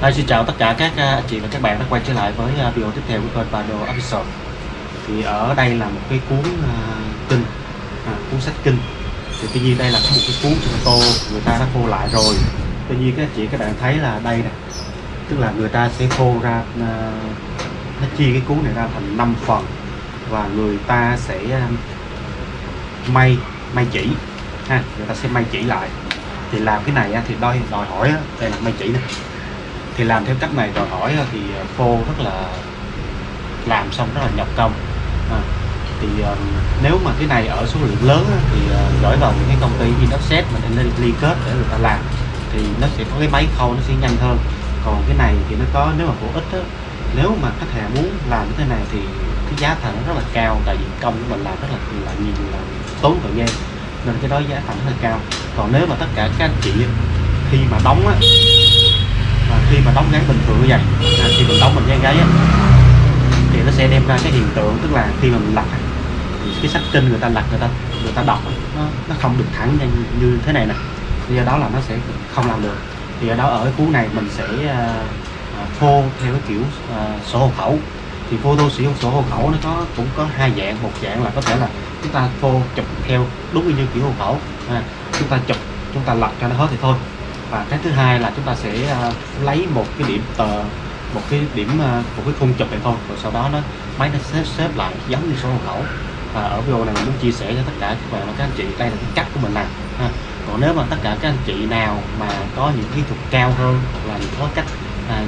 Đây, xin chào tất cả các à, anh chị và các bạn đã quay trở lại với à, video tiếp theo của kênh đồ Official thì ở đây là một cái cuốn uh, kinh à, cuốn sách kinh. Thì tuy nhiên đây là một cái cuốn trên tô người ta đã khô lại rồi. Tuy nhiên các anh chị các bạn thấy là đây nè. Tức là người ta sẽ khô ra uh, nó chia cái cuốn này ra thành 5 phần. Và người ta sẽ uh, may may chỉ ha người ta sẽ may chỉ lại. Thì làm cái này thì đòi đòi hỏi đây là may chỉ nè thì làm theo cách này đòi hỏi ờ, thì ờ, phô rất là làm xong rất là nhọc công. À, thì um, nếu mà cái này ở số lượng lớn thì uh, gửi vào những cái công ty Inoxet mà nên liên kết để người ta làm thì nó sẽ có cái máy khâu nó sẽ nhanh hơn. Còn cái này thì nó có nếu mà phổ ít á, nếu mà khách hàng muốn làm như thế này thì cái giá thành nó rất là cao tại vì công của mình làm rất là là nhiều là tốn thời gian nên cái đó giá thành rất là cao. Còn nếu mà tất cả các anh chị khi mà đóng á và khi mà đóng gáy bình thường như vậy à, khi mình đóng mình dán gáy á, thì nó sẽ đem ra cái hiện tượng tức là khi mà mình lật thì cái sách kinh người ta lật người ta người ta đọc nó nó không được thẳng như, như thế này nè. Do đó là nó sẽ không làm được. Thì ở đó ở cái cuốn này mình sẽ uh, phô theo cái kiểu uh, sổ hộ khẩu. Thì photo sử dụng sổ hộ khẩu nó có cũng có hai dạng. Một dạng là có thể là chúng ta phô chụp theo đúng như kiểu hộ khẩu. À, chúng ta chụp chúng ta lật cho nó hết thì thôi và cái thứ hai là chúng ta sẽ uh, lấy một cái điểm tờ một cái điểm uh, một cái khung chụp này thôi. Rồi sau đó nó máy nó xếp xếp lại giống như số hộ khẩu. Và ở video này mình muốn chia sẻ cho tất cả các bạn và các anh chị đây là cái cách của mình làm ha. còn nếu mà tất cả các anh chị nào mà có những kỹ thuật cao hơn hoặc là có cách à,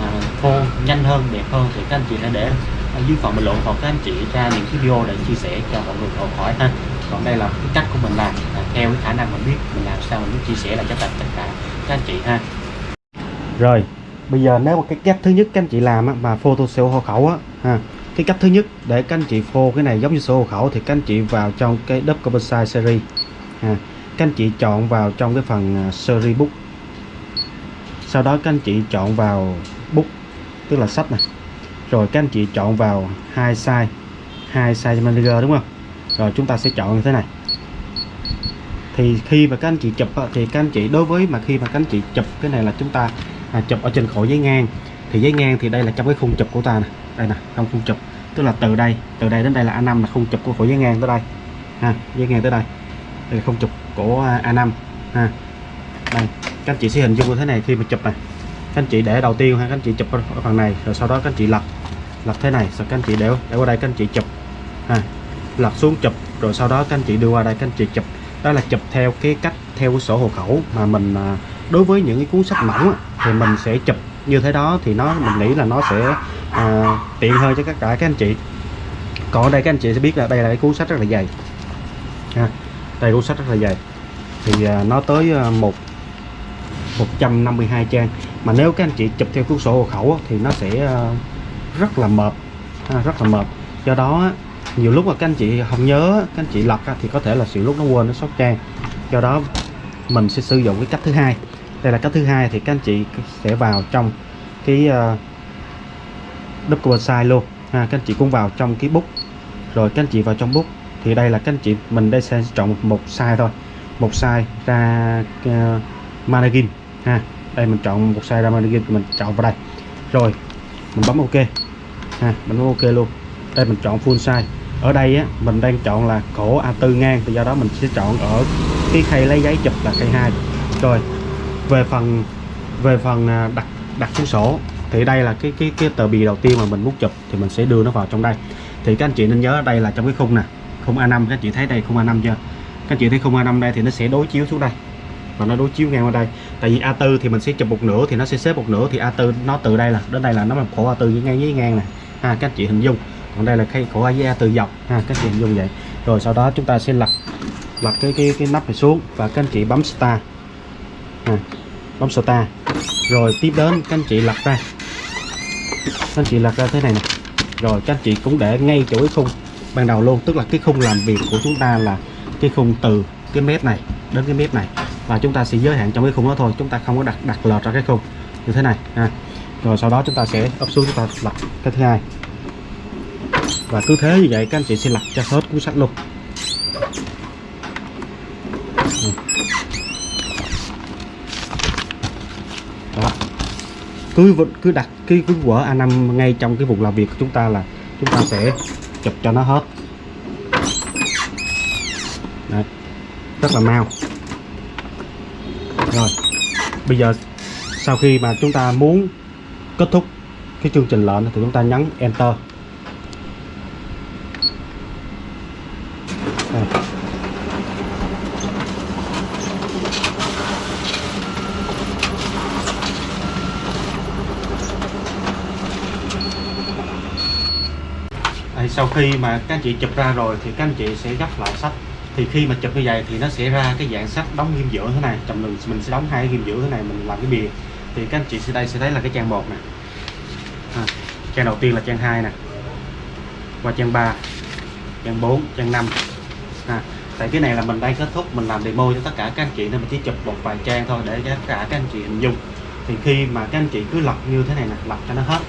à, khô nhanh hơn đẹp hơn thì các anh chị hãy để ở dưới phần bình luận hoặc các anh chị ra những cái video để chia sẻ cho mọi người học hỏi ha còn đây là cái cách của mình làm là theo cái khả năng mình biết mình làm sao mình muốn chia sẻ lại cho tất cả các anh chị ha. Rồi bây giờ nếu mà cái cách thứ nhất các anh chị làm á, mà photo sổ hộ khẩu á ha cái cách thứ nhất để các anh chị phô cái này giống như sổ hộ khẩu thì các anh chị vào trong cái double size series ha các anh chị chọn vào trong cái phần à, series book. Sau đó các anh chị chọn vào book tức là sách này. Rồi các anh chị chọn vào hai size hai size manager đúng không? Rồi chúng ta sẽ chọn như thế này. Thì khi mà các anh chị chụp ờ, thì các anh chị đối với mà khi mà các anh chị chụp cái này là chúng ta à, chụp ở trên khổ giấy ngang. Thì giấy ngang thì đây là trong cái khung chụp của ta nè. Đây nè trong khung chụp. Tức là từ đây từ đây đến đây là A5 là khung chụp của khổ giấy ngang tới đây. Ha giấy ngang tới đây. Đây là khung chụp của à, A5 ha đây. Các anh chị sẽ hình dung như thế này khi mà chụp này. Các anh chị để đầu tiên ha các anh chị chụp ở phần này rồi sau đó các anh chị lật. Lật thế này rồi các anh chị để để qua đây các anh chị chụp. Ha lật xuống chụp rồi sau đó các anh chị đưa qua đây các anh chị chụp. Đó là chụp theo cái cách theo cái sổ hộ khẩu mà mình à, đối với những cái cuốn sách mỏng thì mình sẽ chụp như thế đó thì nó mình nghĩ là nó sẽ à, tiện hơn cho tất cả các anh chị. Còn ở đây các anh chị sẽ biết là đây là cái cuốn sách rất là dày. Ha đây cuốn sách rất là dày. Thì à, nó tới à, một 152 trang. Mà nếu các anh chị chụp theo cuốn sổ hộ khẩu thì nó sẽ à, rất là mệt rất là mệt do đó nhiều lúc mà các anh chị không nhớ các anh chị lật thì có thể là sự lúc nó quên nó sót trang. Do đó mình sẽ sử dụng cái cách thứ hai. Đây là cách thứ hai thì các anh chị sẽ vào trong cái ờ, uh, double size luôn. Ha các anh chị cũng vào trong cái bút rồi các anh chị vào trong bút thì đây là các anh chị mình đây sẽ chọn một size thôi. Một size ra uh, mannequin. Ha đây mình chọn một size ra mannequin mình chọn vào đây. Rồi mình bấm ok. Ha mình bấm ok luôn. Đây mình chọn full size ở đây á, mình đang chọn là cổ A4 ngang, thì do đó mình sẽ chọn ở cái khay lấy giấy chụp là khay 2 rồi, về phần về phần à, đặt đặt cuốn sổ, thì đây là cái cái cái tờ bì đầu tiên mà mình muốn chụp, thì mình sẽ đưa nó vào trong đây. Thì các anh chị nên nhớ ở đây là trong cái khung nè, khung A5 các anh chị thấy đây khung A5 chưa? Các anh chị thấy khung A5 đây thì nó sẽ đối chiếu xuống đây, và nó đối chiếu ngang qua đây. Tại vì A4 thì mình sẽ chụp một nửa thì nó sẽ xếp một nửa, thì A4 nó từ đây là, đến đây là nó là khổ A4 với ngang với ngang này. Ha, các anh chị hình dung còn đây là cây khổ A từ dọc ha các chị dùng vậy. Rồi sau đó chúng ta sẽ lật lật cái cái cái nắp này xuống và các anh chị bấm start à, bấm start. Rồi tiếp đến các anh chị lật ra. Các anh chị lật ra thế này nè. Rồi các anh chị cũng để ngay chỗ cái khung ban đầu luôn tức là cái khung làm việc của chúng ta là cái khung từ cái mép này đến cái mép này. Và chúng ta sẽ giới hạn trong cái khung đó thôi chúng ta không có đặt đặt lọt ra cái khung. Như thế này ha. Rồi sau đó chúng ta sẽ ấp xuống chúng ta lật cái thứ hai và cứ thế như vậy các anh chị sẽ lật cho hết cuốn sách luôn đó. Cứ cứ đặt cái cái vở A5 ngay trong cái vùng làm việc của chúng ta là chúng ta sẽ chụp cho nó hết. Đấy. rất là mau. Rồi. Bây giờ sau khi mà chúng ta muốn kết thúc cái chương trình lệnh thì chúng ta nhấn enter Đây. Đây, sau khi mà các anh chị chụp ra rồi thì các anh chị sẽ gấp lại sách. Thì khi mà chụp như vậy thì nó sẽ ra cái dạng sách đóng ghim giữa thế này. Chồng mình mình sẽ đóng hai ghim giữa thế này mình làm cái bìa. Thì các anh chị sẽ đây sẽ thấy là cái trang một nè. À, trang đầu tiên là trang 2 nè. Qua trang 3 trang 4 trang 5 ha. Tại cái này là mình đang kết thúc mình làm demo cho tất cả các anh chị nên mình chỉ chụp một vài trang thôi để cho tất cả các anh chị hình dung. Thì khi mà các anh chị cứ lọc như thế này nè lọc cho nó hết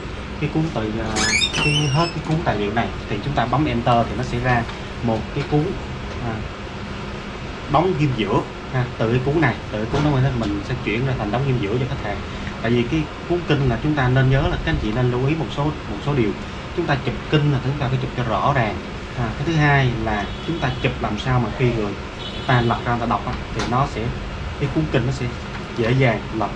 cái cuốn từ à, cái hết cái cuốn tài liệu này thì chúng ta bấm enter thì nó sẽ ra một cái cuốn à, đóng ghim giữa. Ha, từ cái cuốn này từ cái cuốn đó mình sẽ chuyển ra thành đóng ghim giữa cho khách hàng. Tại vì cái cuốn kinh là chúng ta nên nhớ là các anh chị nên lưu ý một số một số điều. Chúng ta chụp kinh là chúng ta phải chụp cho rõ ràng à, cái thứ hai là chúng ta chụp làm sao mà khi người ta lật ra ta đọc á, thì nó sẽ cái cuốn kinh nó sẽ dễ dàng lật.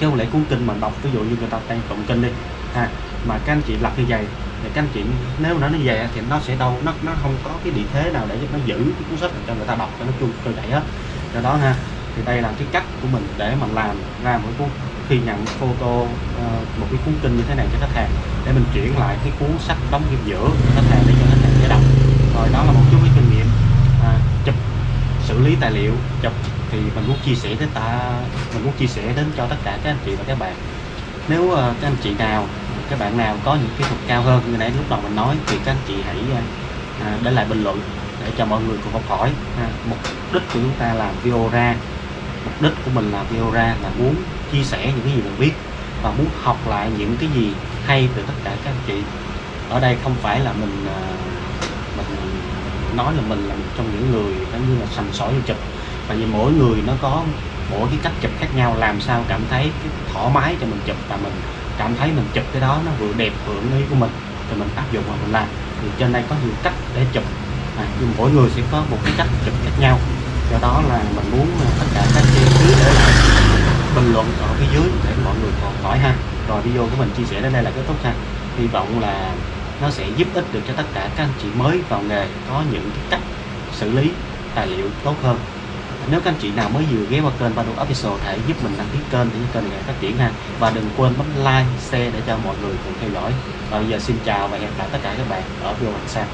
Chứ không lẽ cuốn kinh mà đọc ví dụ như người ta đang tụng kinh đi ha mà các anh chị lật như vậy thì các anh chị nếu nó nó về thì nó sẽ đâu nó nó không có cái địa thế nào để giúp nó giữ cái cuốn sách cho người ta đọc cho nó trôi trôi chảy hết do đó ha thì đây là cái cách của mình để mà làm ra một cuốn khi nhận photo uh, một cái cuốn kinh như thế này cho khách hàng để mình chuyển lại cái cuốn sách đóng kim giữa cho khách hàng để cho khách hàng dễ đọc rồi đó là một chút cái kinh nghiệm à, chụp xử lý tài liệu chụp thì mình muốn chia sẻ đến ta mình muốn chia sẻ đến cho tất cả các anh chị và các bạn nếu uh, các anh chị nào các bạn nào có những kỹ thuật cao hơn như nãy lúc đầu mình nói thì các anh chị hãy uh, để lại bình luận để cho mọi người cùng học hỏi ha. mục đích của chúng ta làm video ra mục đích của mình làm video ra là muốn chia sẻ những cái gì mình biết và muốn học lại những cái gì hay từ tất cả các anh chị ở đây không phải là mình uh, mình nói là mình là một trong những người giống như là sành sỏi vô chụp. Tại vì mỗi người nó có mỗi cái cách chụp khác nhau làm sao cảm thấy cái thoải mái cho mình chụp và mình cảm thấy mình chụp cái đó nó vừa đẹp vừa ý của mình thì mình áp dụng và mình làm. Thì trên đây có nhiều cách để chụp. À, nhưng mỗi người sẽ có một cái cách chụp khác nhau. Do đó là mình muốn à, tất cả các chi tiết để lại bình luận ở phía dưới để mọi người còn hỏi ha. Rồi video của mình chia sẻ đến đây là kết thúc ha. Hy vọng là nó sẽ giúp ích được cho tất cả các anh chị mới vào nghề, có những cái cách xử lý tài liệu tốt hơn. Nếu các anh chị nào mới vừa ghé qua kênh Badu Official, hãy giúp mình đăng ký kênh để kênh ngày phát triển ha. Và đừng quên bấm like, share để cho mọi người cùng theo dõi. Và bây giờ xin chào và hẹn gặp lại tất cả các bạn ở video lần sau.